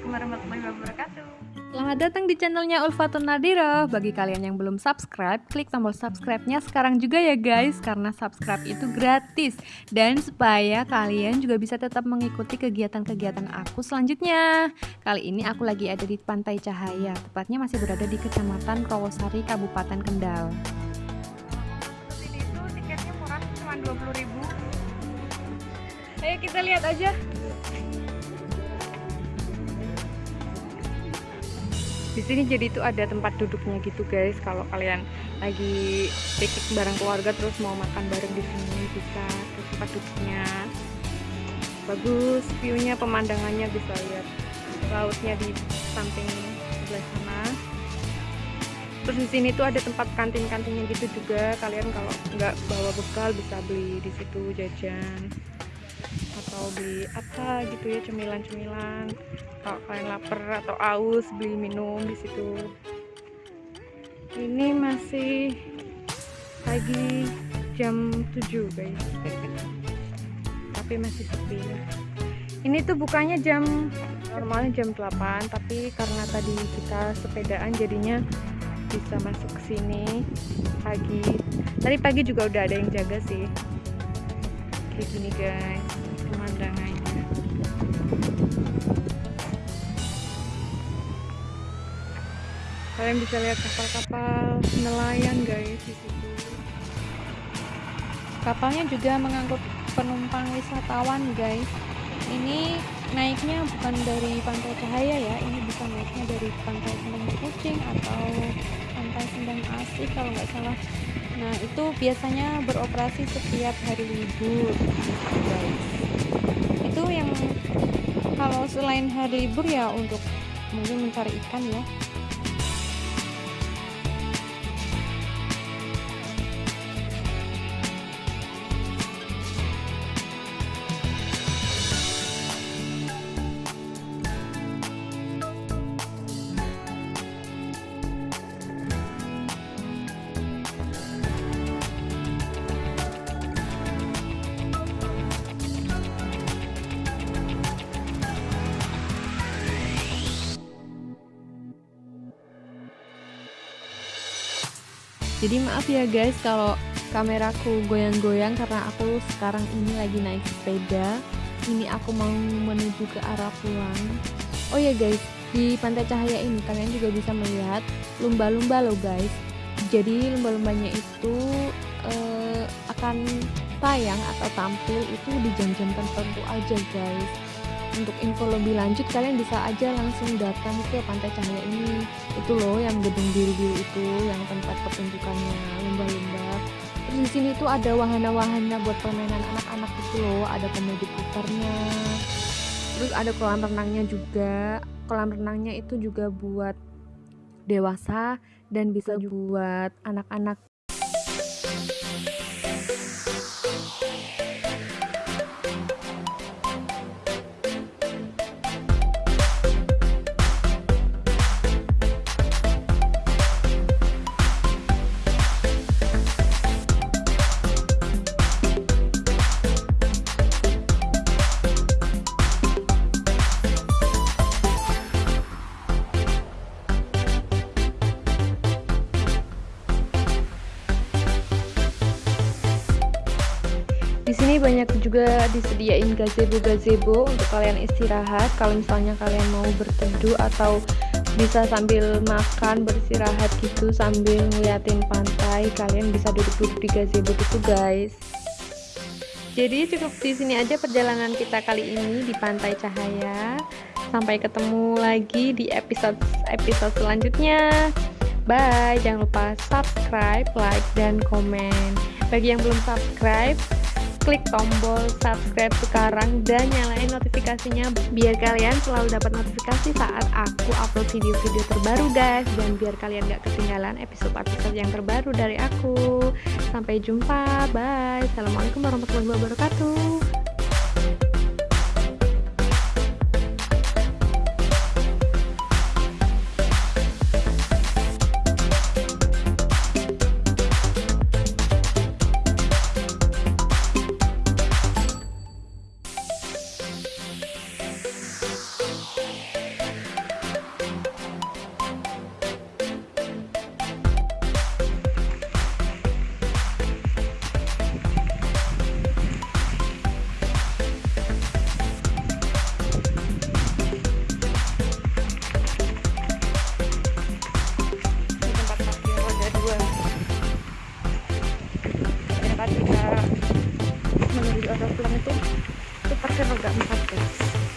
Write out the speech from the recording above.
Assalamualaikum warahmatullahi wabarakatuh. Selamat datang di channelnya Ulfatun Nadiro. Bagi kalian yang belum subscribe, klik tombol subscribe-nya sekarang juga ya guys, karena subscribe itu gratis. Dan supaya kalian juga bisa tetap mengikuti kegiatan-kegiatan aku selanjutnya. Kali ini aku lagi ada di Pantai Cahaya, tepatnya masih berada di Kecamatan Rawasari, Kabupaten Kendal. Ini itu tiketnya murah, cuma 20.000. Ayo kita lihat aja. Di sini jadi itu ada tempat duduknya gitu guys. Kalau kalian lagi piknik bareng keluarga terus mau makan bareng di sini bisa terus tempat duduknya. Bagus viewnya pemandangannya bisa lihat lautnya di samping sebelah sana. Terus di sini tuh ada tempat kantin-kantinnya gitu juga. Kalian kalau nggak bawa bekal bisa beli di situ jajan atau beli apa gitu ya cemilan-cemilan. Kalau kalian lapar atau aus beli minum di situ. Ini masih pagi jam 7 guys. Tapi masih sepi. Ini tuh bukannya jam normalnya jam 8 tapi karena tadi kita sepedaan jadinya bisa masuk ke sini pagi. Tadi pagi juga udah ada yang jaga sih kayak gini guys. Pemandangannya. Kalian bisa lihat kapal-kapal nelayan guys di situ. Kapalnya juga mengangkut penumpang wisatawan guys. Ini naiknya bukan dari pantai cahaya ya. Ini bisa naiknya dari pantai kucing atau pantai sendang asih kalau nggak salah. Nah itu biasanya beroperasi setiap hari libur itu yang kalau selain hari libur ya untuk mungkin mencari ikan ya jadi maaf ya guys kalau kameraku goyang-goyang karena aku sekarang ini lagi naik sepeda. Ini aku mau menuju ke arah pulang. Oh ya guys di pantai cahaya ini kalian juga bisa melihat lumba-lumba loh guys. Jadi lumba-lumbanya itu uh, akan tayang atau tampil itu di jam-jam tertentu aja guys. Untuk info lebih lanjut kalian bisa aja langsung datang ke pantai cahaya ini. Itu loh yang gedung biru-biru itu yang tempat pertunjukannya lumba-lumba. Terus di sini tuh ada wahana-wahana buat permainan anak-anak itu loh. Ada komedi putarnya. Terus ada kolam renangnya juga. Kolam renangnya itu juga buat dewasa dan bisa juga buat anak-anak di sini banyak juga disediain gazebo-gazebo untuk kalian istirahat. Kalau misalnya kalian mau berteduh atau bisa sambil makan beristirahat gitu sambil ngeliatin pantai kalian bisa duduk-duduk di gazebo itu guys. Jadi cukup di sini aja perjalanan kita kali ini di pantai cahaya. Sampai ketemu lagi di episode episode selanjutnya. Bye. Jangan lupa subscribe like dan komen. Bagi yang belum subscribe klik tombol subscribe sekarang dan nyalain notifikasinya biar kalian selalu dapat notifikasi saat aku upload video-video terbaru guys. Dan biar kalian gak ketinggalan episode-episode yang terbaru dari aku. Sampai jumpa. Bye. Assalamualaikum warahmatullahi wabarakatuh practice.